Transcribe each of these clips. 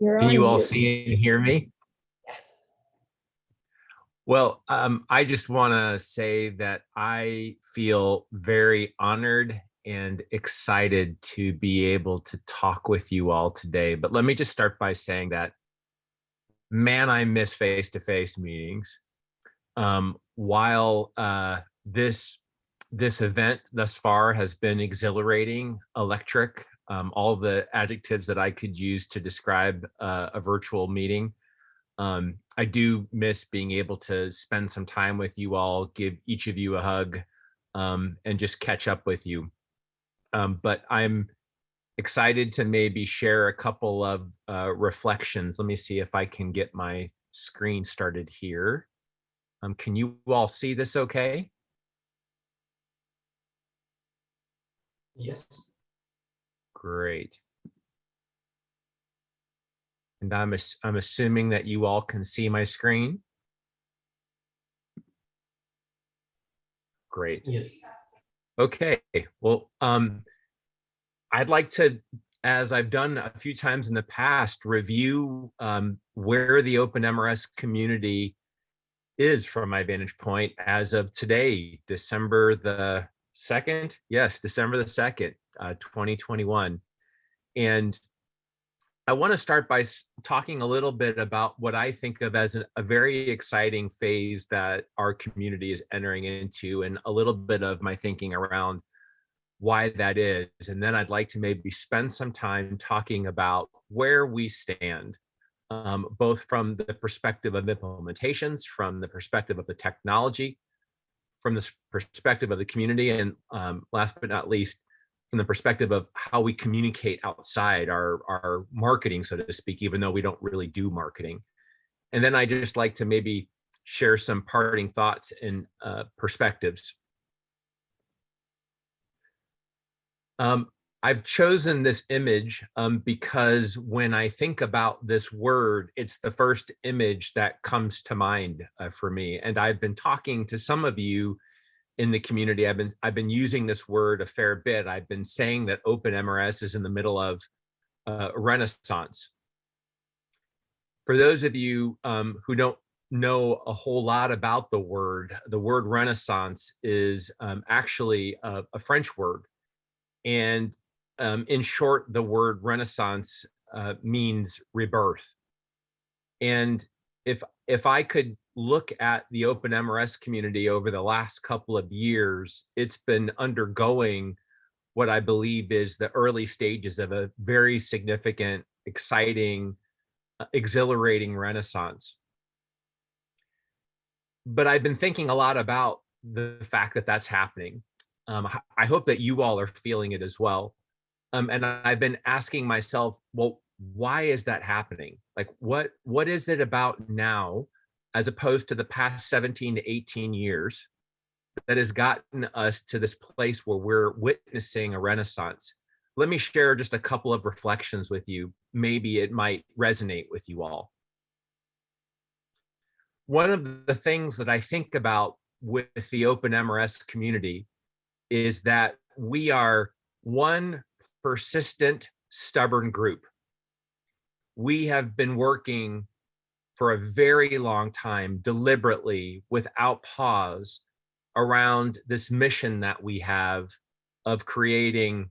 You're Can you all see and hear me? Well, um, I just want to say that I feel very honored and excited to be able to talk with you all today. But let me just start by saying that, man, I miss face-to-face meetings. Um, while uh, this this event thus far has been exhilarating, electric, um, all the adjectives that I could use to describe uh, a virtual meeting. Um, I do miss being able to spend some time with you all, give each of you a hug, um, and just catch up with you. Um, but I'm excited to maybe share a couple of uh, reflections. Let me see if I can get my screen started here. Um, can you all see this okay? Yes. Great. And I'm, I'm assuming that you all can see my screen. Great. Yes. Okay, well, um, I'd like to, as I've done a few times in the past, review um, where the OpenMRS community is from my vantage point as of today, December the 2nd. Yes, December the 2nd, uh, 2021. And I want to start by talking a little bit about what I think of as a very exciting phase that our community is entering into and a little bit of my thinking around why that is. And then I'd like to maybe spend some time talking about where we stand, um, both from the perspective of implementations, from the perspective of the technology, from the perspective of the community, and um, last but not least, from the perspective of how we communicate outside our, our marketing, so to speak, even though we don't really do marketing. And then I just like to maybe share some parting thoughts and uh, perspectives. Um, I've chosen this image um, because when I think about this word, it's the first image that comes to mind uh, for me. And I've been talking to some of you in the community. I've been I've been using this word a fair bit. I've been saying that Open MRS is in the middle of uh, renaissance. For those of you um, who don't know a whole lot about the word, the word renaissance is um, actually a, a French word. And um, in short, the word renaissance uh, means rebirth. And if if I could look at the open MRS community over the last couple of years, it's been undergoing what I believe is the early stages of a very significant, exciting, uh, exhilarating renaissance. But I've been thinking a lot about the fact that that's happening. Um, I hope that you all are feeling it as well. Um, and I've been asking myself, well, why is that happening? Like, what what is it about now, as opposed to the past 17 to 18 years, that has gotten us to this place where we're witnessing a renaissance? Let me share just a couple of reflections with you. Maybe it might resonate with you all. One of the things that I think about with the Open MRS community is that we are one persistent, stubborn group. We have been working for a very long time, deliberately, without pause, around this mission that we have of creating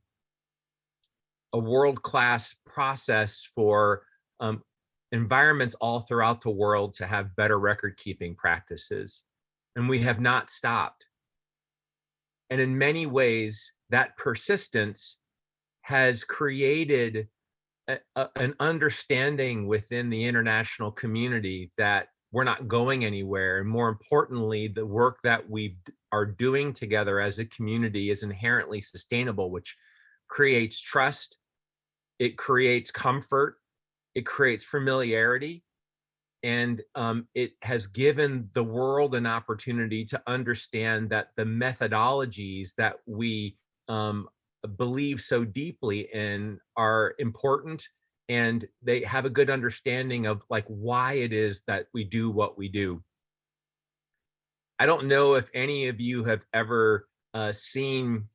a world-class process for um, environments all throughout the world to have better record-keeping practices. And we have not stopped. And in many ways, that persistence has created a, an understanding within the international community that we're not going anywhere. And more importantly, the work that we are doing together as a community is inherently sustainable, which creates trust, it creates comfort, it creates familiarity, and um, it has given the world an opportunity to understand that the methodologies that we um, believe so deeply in are important and they have a good understanding of like why it is that we do what we do. I don't know if any of you have ever uh, seen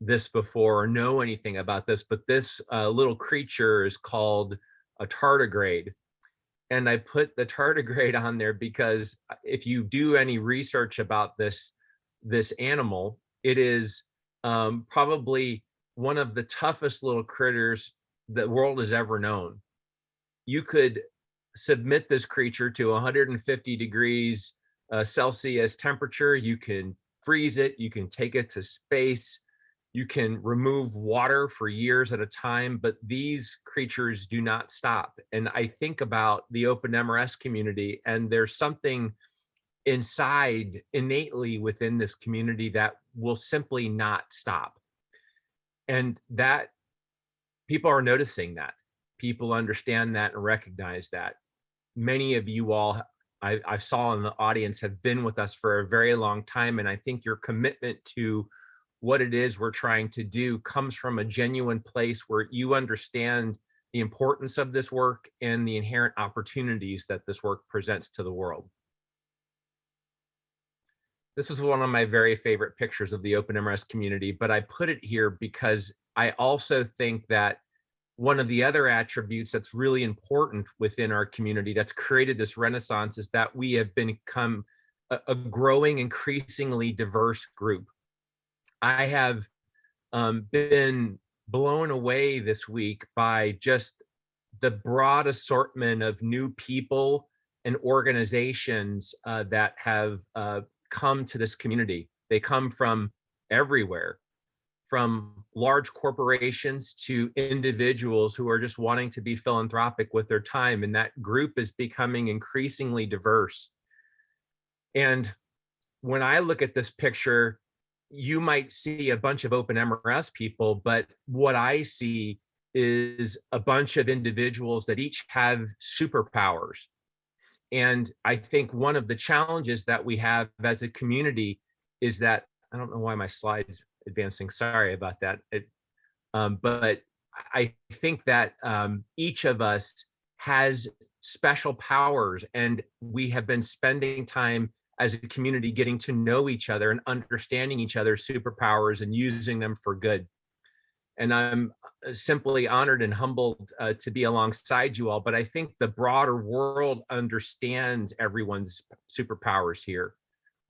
this before or know anything about this, but this uh, little creature is called a tardigrade. And I put the tardigrade on there because if you do any research about this, this animal, it is um, probably one of the toughest little critters the world has ever known. You could submit this creature to 150 degrees uh, Celsius temperature. You can freeze it. You can take it to space. You can remove water for years at a time, but these creatures do not stop. And I think about the open MRS community and there's something inside innately within this community that will simply not stop. And that people are noticing that. People understand that and recognize that. Many of you all I, I saw in the audience have been with us for a very long time. And I think your commitment to what it is we're trying to do comes from a genuine place where you understand the importance of this work and the inherent opportunities that this work presents to the world. This is one of my very favorite pictures of the OpenMRS community, but I put it here because I also think that one of the other attributes that's really important within our community that's created this renaissance is that we have become a, a growing, increasingly diverse group. I have um, been blown away this week by just the broad assortment of new people and organizations uh, that have uh, come to this community. They come from everywhere from large corporations to individuals who are just wanting to be philanthropic with their time. And that group is becoming increasingly diverse. And when I look at this picture, you might see a bunch of open MRS people, but what I see is a bunch of individuals that each have superpowers. And I think one of the challenges that we have as a community is that, I don't know why my slides advancing. Sorry about that. It, um, but I think that um, each of us has special powers and we have been spending time as a community getting to know each other and understanding each other's superpowers and using them for good. And I'm uh, simply honored and humbled uh, to be alongside you all, but I think the broader world understands everyone's superpowers here.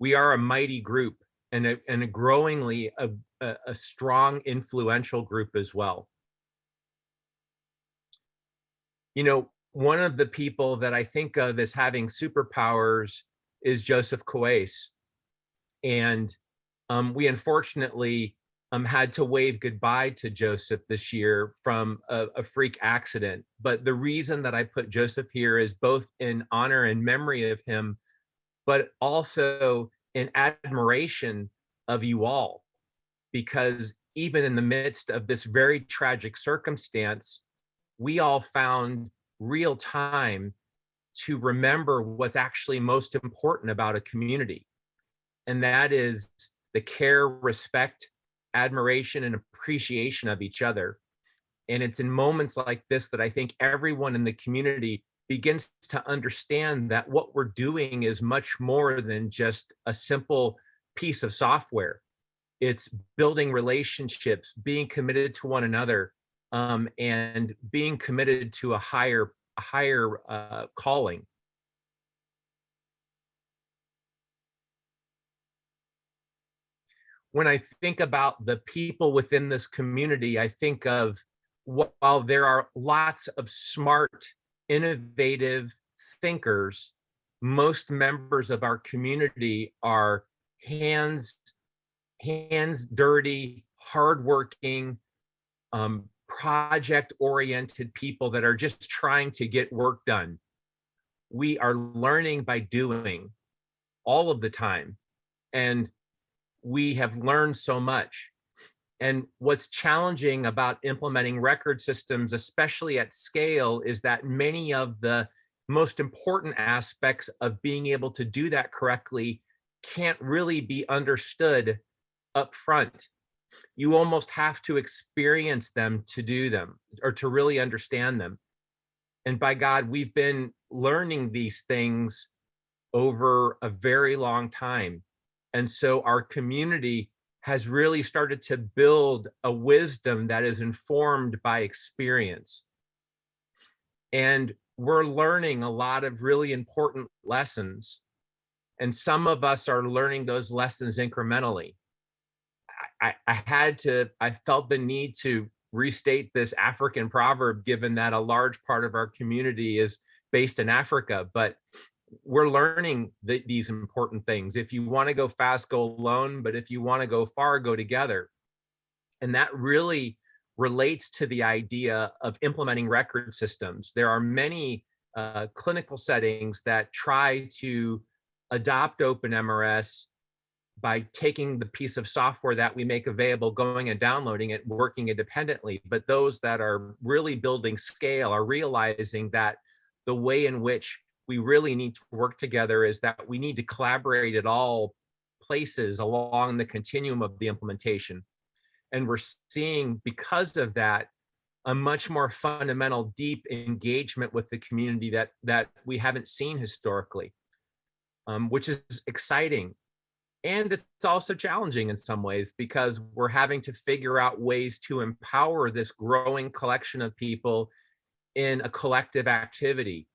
We are a mighty group and a, and a growingly a, a, strong influential group as well. You know, one of the people that I think of as having superpowers is Joseph Coates. And um, we unfortunately um, had to wave goodbye to Joseph this year from a, a, freak accident. But the reason that I put Joseph here is both in honor and memory of him, but also in admiration of you all, because even in the midst of this very tragic circumstance, we all found real time to remember what's actually most important about a community. And that is the care, respect, admiration, and appreciation of each other. And it's in moments like this that I think everyone in the community begins to understand that what we're doing is much more than just a simple piece of software. It's building relationships, being committed to one another, um, and being committed to a higher, a higher uh, calling. When I think about the people within this community, I think of while there are lots of smart innovative thinkers, most members of our community are hands, hands dirty, hardworking, um, project oriented people that are just trying to get work done. We are learning by doing all of the time. And we have learned so much. And what's challenging about implementing record systems, especially at scale, is that many of the most important aspects of being able to do that correctly can't really be understood up front. You almost have to experience them to do them or to really understand them. And by God, we've been learning these things over a very long time. And so our community has really started to build a wisdom that is informed by experience. And we're learning a lot of really important lessons. And some of us are learning those lessons incrementally. I, I had to, I felt the need to restate this African proverb, given that a large part of our community is based in Africa, but we're learning the, these important things. If you want to go fast, go alone, but if you want to go far, go together. And that really relates to the idea of implementing record systems. There are many uh, clinical settings that try to adopt OpenMRS by taking the piece of software that we make available, going and downloading it, working independently. But those that are really building scale are realizing that the way in which we really need to work together is that we need to collaborate at all places along the continuum of the implementation. And we're seeing because of that, a much more fundamental, deep engagement with the community that, that we haven't seen historically, um, which is exciting. And it's also challenging in some ways because we're having to figure out ways to empower this growing collection of people in a collective activity.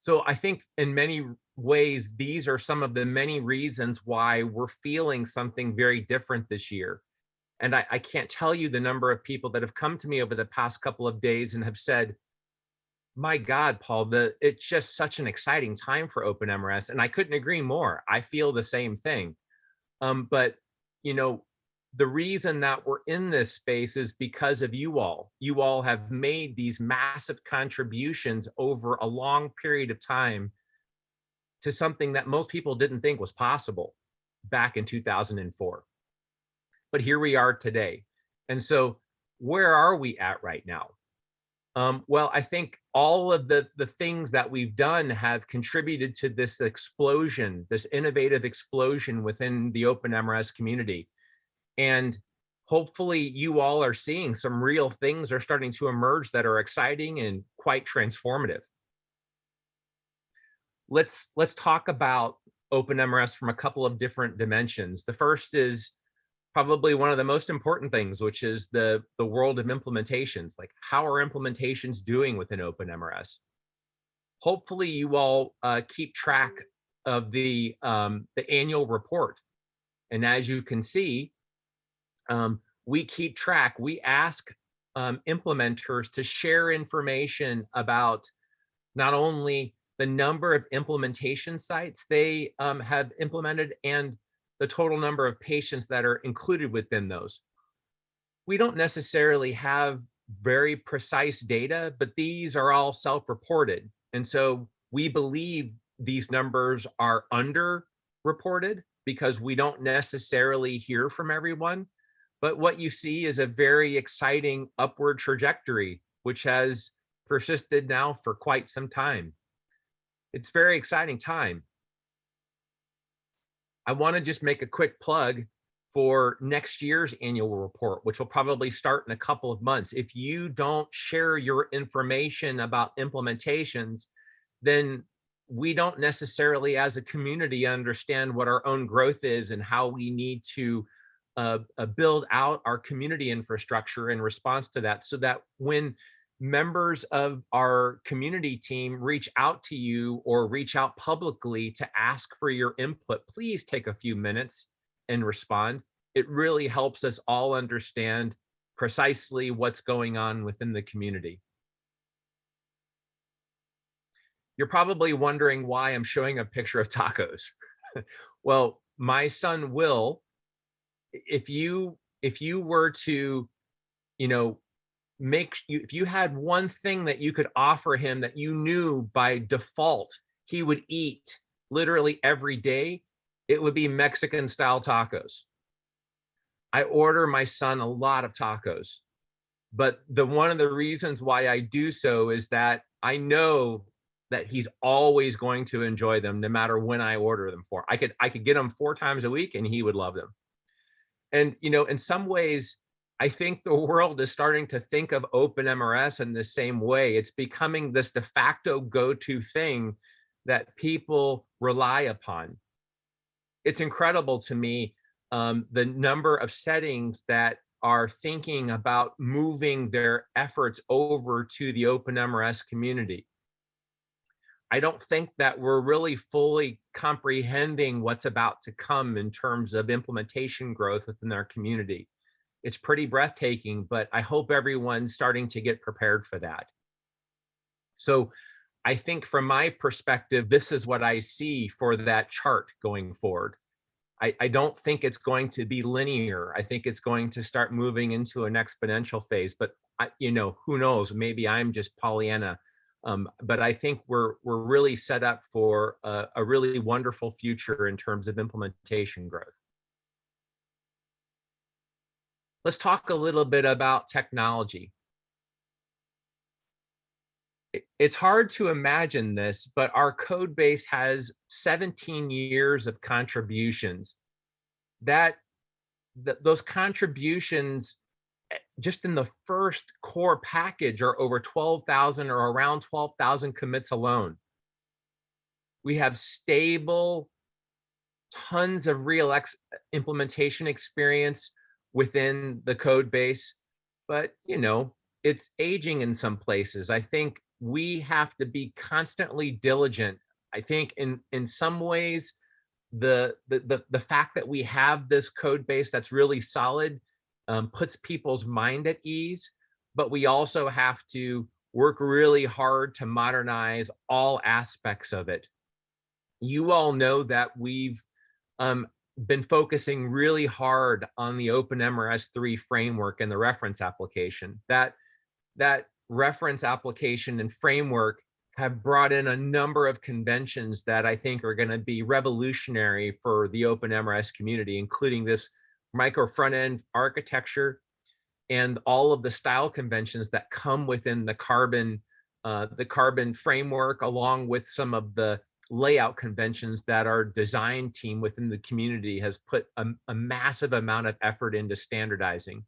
So I think in many ways, these are some of the many reasons why we're feeling something very different this year. And I, I, can't tell you the number of people that have come to me over the past couple of days and have said, my God, Paul, the, it's just such an exciting time for OpenMRS. And I couldn't agree more. I feel the same thing. Um, but, you know, the reason that we're in this space is because of you all. You all have made these massive contributions over a long period of time to something that most people didn't think was possible back in 2004. But here we are today. And so where are we at right now? Um, well, I think all of the, the things that we've done have contributed to this explosion, this innovative explosion within the OpenMRS community. And hopefully you all are seeing some real things are starting to emerge that are exciting and quite transformative. Let's, let's talk about OpenMRS from a couple of different dimensions. The first is probably one of the most important things, which is the, the world of implementations. Like how are implementations doing within OpenMRS? Hopefully you all uh, keep track of the, um, the annual report. And as you can see, um, we keep track, we ask um, implementers to share information about not only the number of implementation sites they um, have implemented and the total number of patients that are included within those. We don't necessarily have very precise data, but these are all self-reported. And so we believe these numbers are under-reported because we don't necessarily hear from everyone. But what you see is a very exciting upward trajectory, which has persisted now for quite some time. It's very exciting time. I want to just make a quick plug for next year's annual report, which will probably start in a couple of months. If you don't share your information about implementations, then we don't necessarily as a community understand what our own growth is and how we need to uh, uh, build out our community infrastructure in response to that so that when members of our community team reach out to you or reach out publicly to ask for your input, please take a few minutes and respond. It really helps us all understand precisely what's going on within the community. You're probably wondering why I'm showing a picture of tacos. well, my son Will, if you if you were to, you know, make you if you had one thing that you could offer him that you knew by default he would eat literally every day it would be mexican style tacos. I order my son a lot of tacos but the one of the reasons why i do so is that i know that he's always going to enjoy them no matter when i order them for. I could i could get them four times a week and he would love them and you know in some ways I think the world is starting to think of OpenMRS in the same way. It's becoming this de facto go-to thing that people rely upon. It's incredible to me um, the number of settings that are thinking about moving their efforts over to the OpenMRS community. I don't think that we're really fully comprehending what's about to come in terms of implementation growth within our community. It's pretty breathtaking, but I hope everyone's starting to get prepared for that. So I think from my perspective, this is what I see for that chart going forward. I, I, don't think it's going to be linear. I think it's going to start moving into an exponential phase, but I, you know, who knows, maybe I'm just Pollyanna. Um, but I think we're, we're really set up for a, a really wonderful future in terms of implementation growth. Let's talk a little bit about technology it's hard to imagine this, but our code base has 17 years of contributions. That, that those contributions just in the first core package are over 12,000 or around 12,000 commits alone. We have stable, tons of real ex uh, implementation experience within the code base, but you know, it's aging in some places. I think we have to be constantly diligent. I think in, in some ways, the, the, the, the fact that we have this code base that's really solid um, puts people's mind at ease, but we also have to work really hard to modernize all aspects of it. You all know that we've um, been focusing really hard on the OpenMRS3 framework and the reference application. That, that reference application and framework have brought in a number of conventions that I think are going to be revolutionary for the OpenMRS community, including this micro front end architecture and all of the style conventions that come within the carbon uh, the carbon framework along with some of the layout conventions that our design team within the community has put a, a massive amount of effort into standardizing.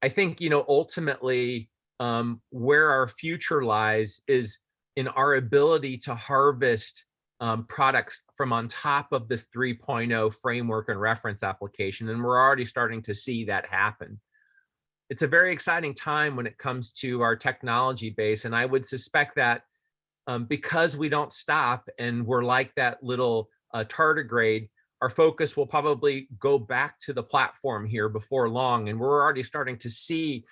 I think, you know, ultimately um, where our future lies is in our ability to harvest um, products from on top of this 3.0 framework and reference application. And we're already starting to see that happen. It's a very exciting time when it comes to our technology base. And I would suspect that um, because we don't stop and we're like that little uh, tardigrade, our focus will probably go back to the platform here before long. And we're already starting to see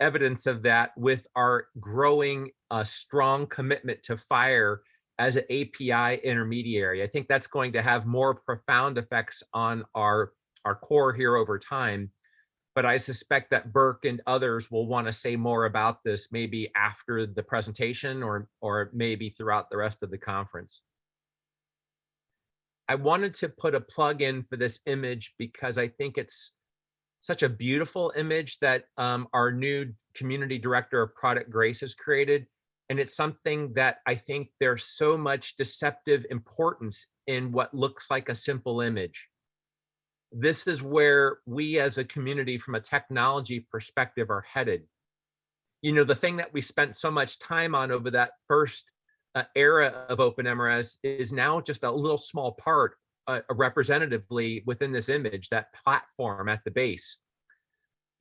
evidence of that with our growing uh, strong commitment to FHIR as an API intermediary. I think that's going to have more profound effects on our, our core here over time. But I suspect that Burke and others will want to say more about this maybe after the presentation or, or maybe throughout the rest of the conference. I wanted to put a plug in for this image because I think it's such a beautiful image that um, our new community director of product Grace has created. And it's something that I think there's so much deceptive importance in what looks like a simple image. This is where we as a community from a technology perspective are headed. You know, the thing that we spent so much time on over that first uh, era of OpenMRS is now just a little small part uh, representatively within this image, that platform at the base.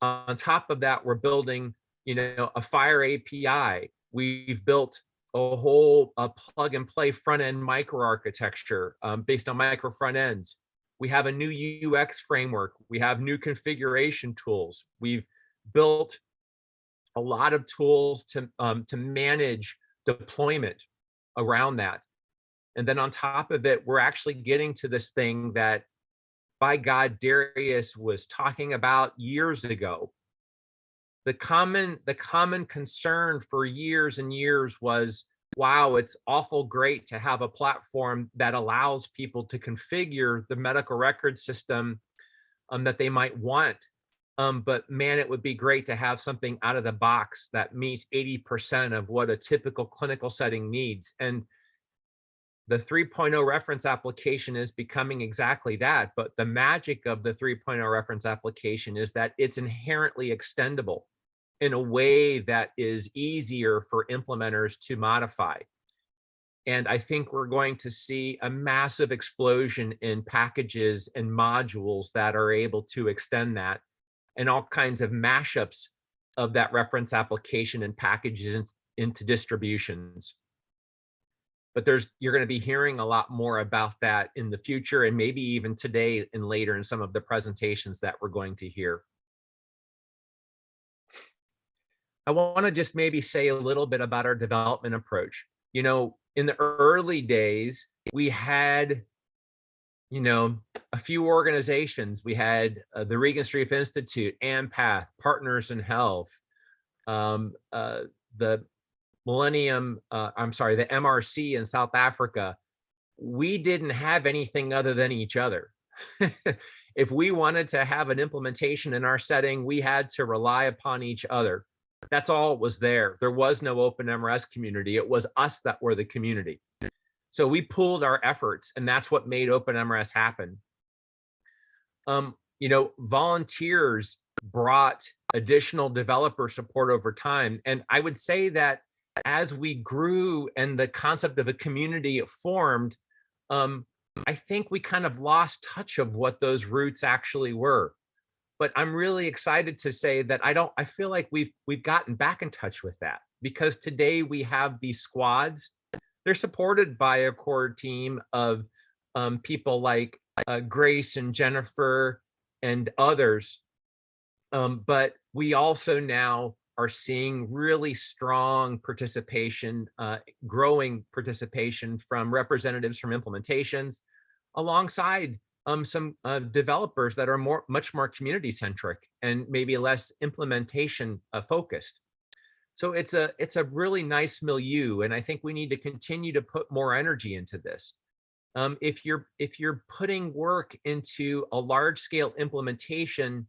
On top of that, we're building, you know, a FHIR API. We've built a whole a plug and play front end microarchitecture um, based on micro front ends. We have a new UX framework. We have new configuration tools. We've built a lot of tools to um, to manage deployment around that. And then on top of it, we're actually getting to this thing that by God, Darius was talking about years ago. The common, the common concern for years and years was, wow, it's awful great to have a platform that allows people to configure the medical record system um, that they might want. Um, but man, it would be great to have something out of the box that meets 80% of what a typical clinical setting needs. And the 3.0 reference application is becoming exactly that. But the magic of the 3.0 reference application is that it's inherently extendable in a way that is easier for implementers to modify. And I think we're going to see a massive explosion in packages and modules that are able to extend that and all kinds of mashups of that reference application and packages into distributions. But there's you're going to be hearing a lot more about that in the future and maybe even today and later in some of the presentations that we're going to hear. I want to just maybe say a little bit about our development approach. You know, in the early days, we had, you know, a few organizations. We had uh, the Regenstrief Institute, AMPATH, Partners in Health, um, uh, the Millennium, uh, I'm sorry, the MRC in South Africa. We didn't have anything other than each other. if we wanted to have an implementation in our setting, we had to rely upon each other. That's all was there. There was no open MRS community. It was us that were the community. So we pulled our efforts and that's what made open MRS happen. Um, you know, volunteers brought additional developer support over time. And I would say that as we grew and the concept of a community formed, um, I think we kind of lost touch of what those roots actually were but I'm really excited to say that I don't, I feel like we've, we've gotten back in touch with that because today we have these squads. They're supported by a core team of um, people like uh, Grace and Jennifer and others. Um, but we also now are seeing really strong participation, uh, growing participation from representatives from implementations alongside um, some uh, developers that are more, much more community centric and maybe less implementation uh, focused. So it's a, it's a really nice milieu. And I think we need to continue to put more energy into this. Um, if you're, if you're putting work into a large scale implementation,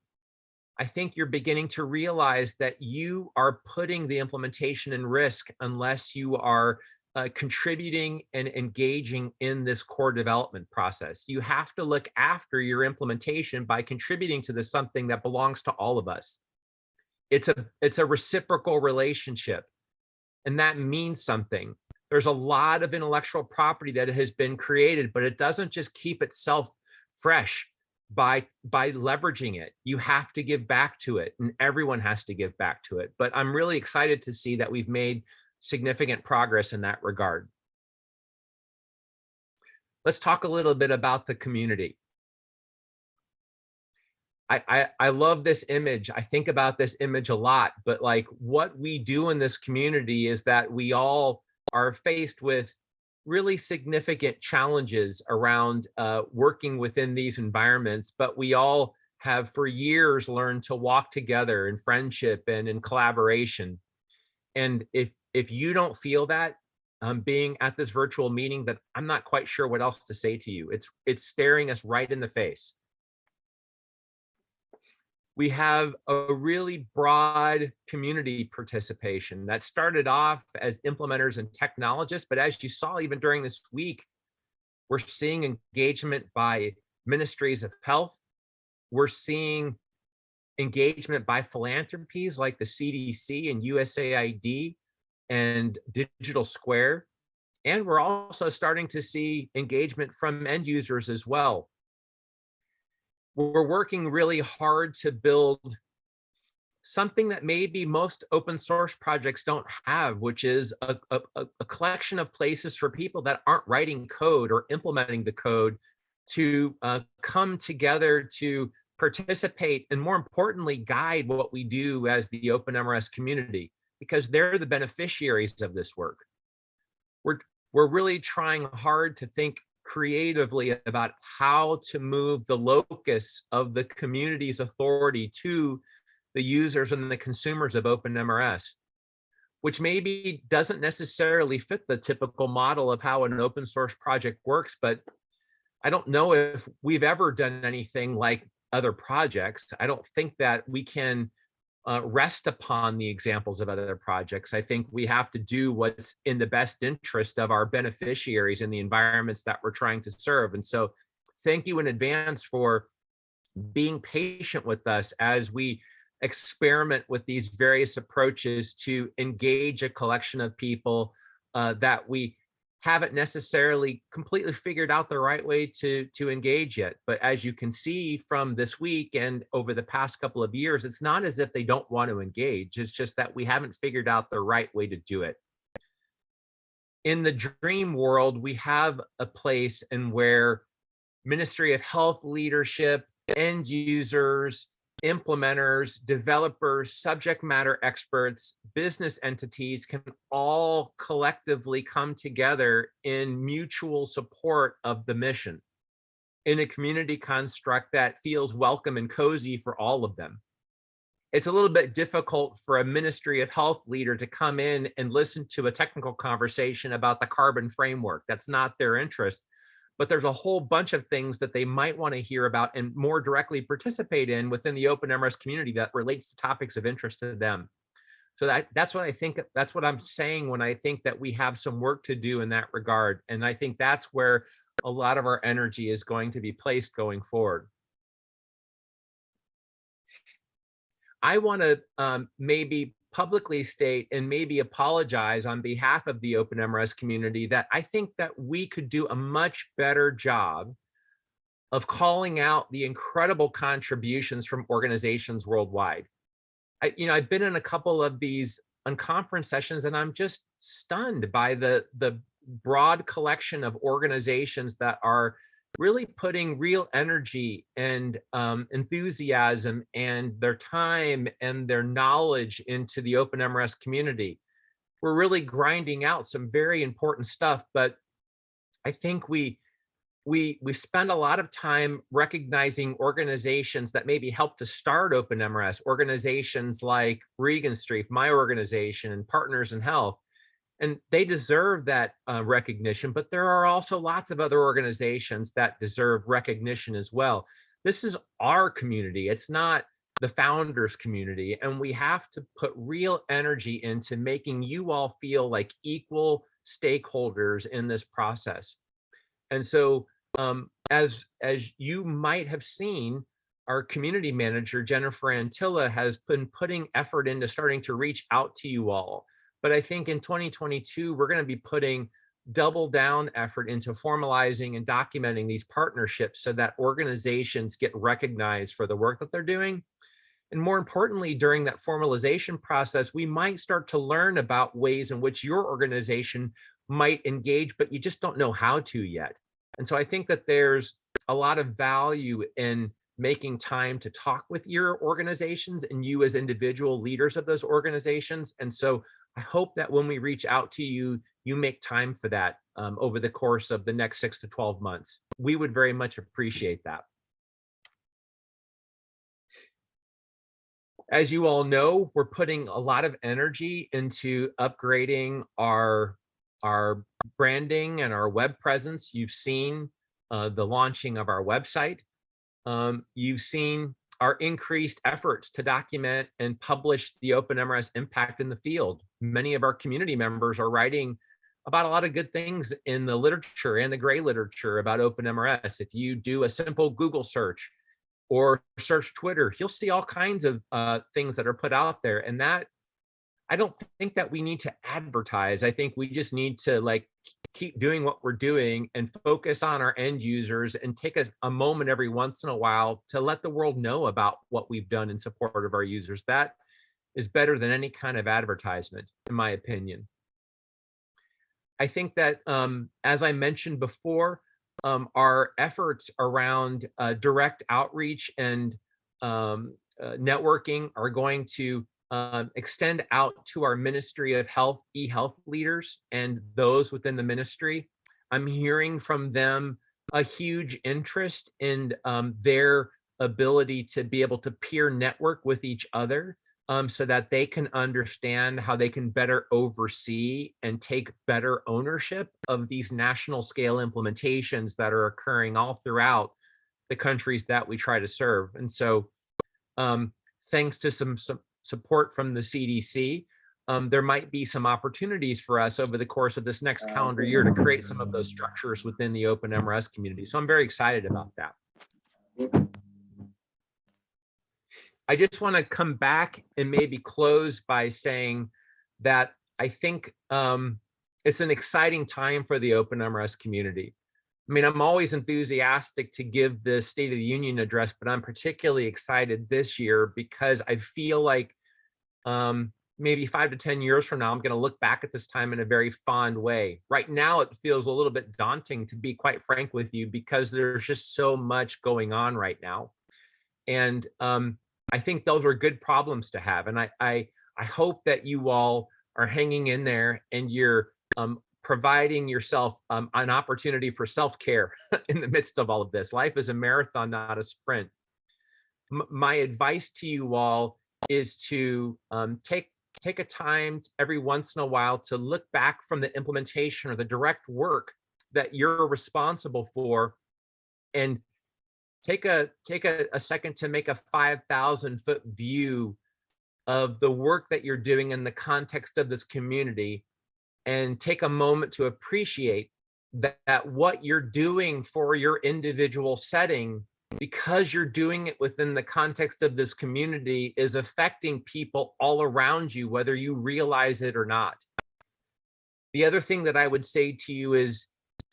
I think you're beginning to realize that you are putting the implementation in risk unless you are uh, contributing and engaging in this core development process. You have to look after your implementation by contributing to this something that belongs to all of us. It's a, it's a reciprocal relationship and that means something. There's a lot of intellectual property that has been created, but it doesn't just keep itself fresh by by leveraging it you have to give back to it and everyone has to give back to it but i'm really excited to see that we've made significant progress in that regard. Let's talk a little bit about the community. I, I, I love this image. I think about this image a lot, but like what we do in this community is that we all are faced with really significant challenges around uh, working within these environments, but we all have for years learned to walk together in friendship and in collaboration. And if if you don't feel that um, being at this virtual meeting, that I'm not quite sure what else to say to you. It's, it's staring us right in the face. We have a really broad community participation that started off as implementers and technologists, but as you saw even during this week, we're seeing engagement by ministries of health. We're seeing engagement by philanthropies like the CDC and USAID and Digital Square. And we're also starting to see engagement from end users as well. We're working really hard to build something that maybe most open source projects don't have, which is a, a, a, collection of places for people that aren't writing code or implementing the code to uh, come together to participate and more importantly, guide what we do as the open MRS community because they're the beneficiaries of this work. We're, we're really trying hard to think creatively about how to move the locus of the community's authority to the users and the consumers of OpenMRS, which maybe doesn't necessarily fit the typical model of how an open source project works, but I don't know if we've ever done anything like other projects. I don't think that we can uh, rest upon the examples of other projects. I think we have to do what's in the best interest of our beneficiaries and the environments that we're trying to serve. And so thank you in advance for being patient with us as we experiment with these various approaches to engage a collection of people uh, that we haven't necessarily completely figured out the right way to to engage yet but as you can see from this week and over the past couple of years it's not as if they don't want to engage. It's just that we haven't figured out the right way to do it. In the dream world we have a place and where ministry of health leadership end users implementers, developers, subject matter experts, business entities can all collectively come together in mutual support of the mission in a community construct that feels welcome and cozy for all of them. It's a little bit difficult for a Ministry of Health leader to come in and listen to a technical conversation about the carbon framework. That's not their interest but there's a whole bunch of things that they might want to hear about and more directly participate in within the open MRS community that relates to topics of interest to them. So that that's what I think, that's what I'm saying when I think that we have some work to do in that regard. And I think that's where a lot of our energy is going to be placed going forward. I want to um, maybe publicly state and maybe apologize on behalf of the open MRS community that I think that we could do a much better job of calling out the incredible contributions from organizations worldwide. I, you know, I've been in a couple of these unconference sessions and I'm just stunned by the, the broad collection of organizations that are really putting real energy and um, enthusiasm and their time and their knowledge into the open MRS community. We're really grinding out some very important stuff, but I think we we we spend a lot of time recognizing organizations that maybe help to start open MRS, organizations like Regenstrief, my organization, and Partners in Health, and they deserve that uh, recognition, but there are also lots of other organizations that deserve recognition as well. This is our community. It's not the founders community. And we have to put real energy into making you all feel like equal stakeholders in this process. And so um, as, as you might have seen, our community manager, Jennifer Antilla, has been putting effort into starting to reach out to you all but I think in 2022, we're going to be putting double down effort into formalizing and documenting these partnerships so that organizations get recognized for the work that they're doing. And more importantly, during that formalization process, we might start to learn about ways in which your organization might engage, but you just don't know how to yet. And so I think that there's a lot of value in making time to talk with your organizations and you as individual leaders of those organizations. And so I hope that when we reach out to you, you make time for that um, over the course of the next six to 12 months. We would very much appreciate that. As you all know, we're putting a lot of energy into upgrading our, our branding and our web presence. You've seen uh, the launching of our website. Um, you've seen our increased efforts to document and publish the open MRS impact in the field. Many of our community members are writing about a lot of good things in the literature and the gray literature about open MRS. If you do a simple Google search or search Twitter, you'll see all kinds of uh, things that are put out there. And that, I don't think that we need to advertise. I think we just need to like keep doing what we're doing and focus on our end users and take a, a, moment every once in a while to let the world know about what we've done in support of our users. That is better than any kind of advertisement, in my opinion. I think that, um, as I mentioned before, um, our efforts around uh, direct outreach and um, uh, networking are going to um, extend out to our Ministry of Health e-health leaders and those within the ministry. I'm hearing from them a huge interest in um, their ability to be able to peer network with each other um, so that they can understand how they can better oversee and take better ownership of these national scale implementations that are occurring all throughout the countries that we try to serve. And so um, thanks to some, some support from the CDC, um, there might be some opportunities for us over the course of this next calendar year to create some of those structures within the open MRS community. So I'm very excited about that. I just want to come back and maybe close by saying that I think um, it's an exciting time for the open MRS community. I mean, I'm always enthusiastic to give the State of the Union address, but I'm particularly excited this year because I feel like um, maybe five to 10 years from now, I'm going to look back at this time in a very fond way. Right now, it feels a little bit daunting, to be quite frank with you, because there's just so much going on right now. And um, I think those are good problems to have. And I, I, I hope that you all are hanging in there and you're um, providing yourself um, an opportunity for self-care in the midst of all of this. Life is a marathon, not a sprint. M my advice to you all is to um, take take a time every once in a while to look back from the implementation or the direct work that you're responsible for and take a take a, a second to make a 5,000 foot view of the work that you're doing in the context of this community and take a moment to appreciate that, that what you're doing for your individual setting because you're doing it within the context of this community is affecting people all around you, whether you realize it or not. The other thing that I would say to you is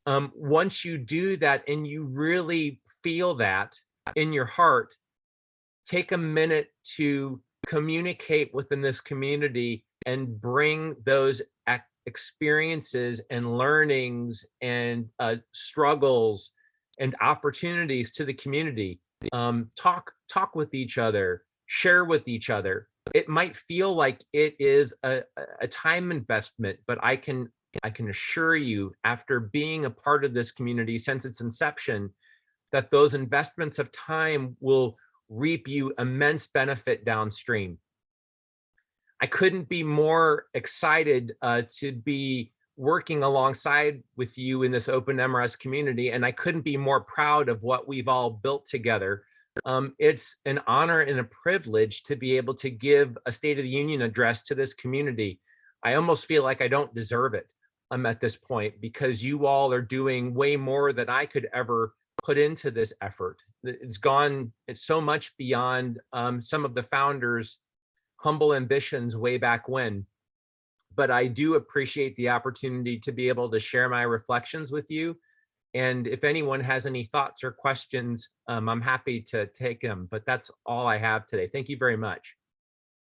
um, once you do that and you really feel that in your heart, take a minute to communicate within this community and bring those experiences and learnings and uh, struggles and opportunities to the community. Um, talk, talk with each other, share with each other. It might feel like it is a, a time investment, but I can I can assure you after being a part of this community since its inception, that those investments of time will reap you immense benefit downstream. I couldn't be more excited uh, to be working alongside with you in this OpenMRS community, and I couldn't be more proud of what we've all built together. Um, it's an honor and a privilege to be able to give a State of the Union address to this community. I almost feel like I don't deserve it um, at this point because you all are doing way more than I could ever put into this effort. It's gone, it's so much beyond um, some of the founders humble ambitions way back when. But I do appreciate the opportunity to be able to share my reflections with you. And if anyone has any thoughts or questions, um, I'm happy to take them, but that's all I have today. Thank you very much.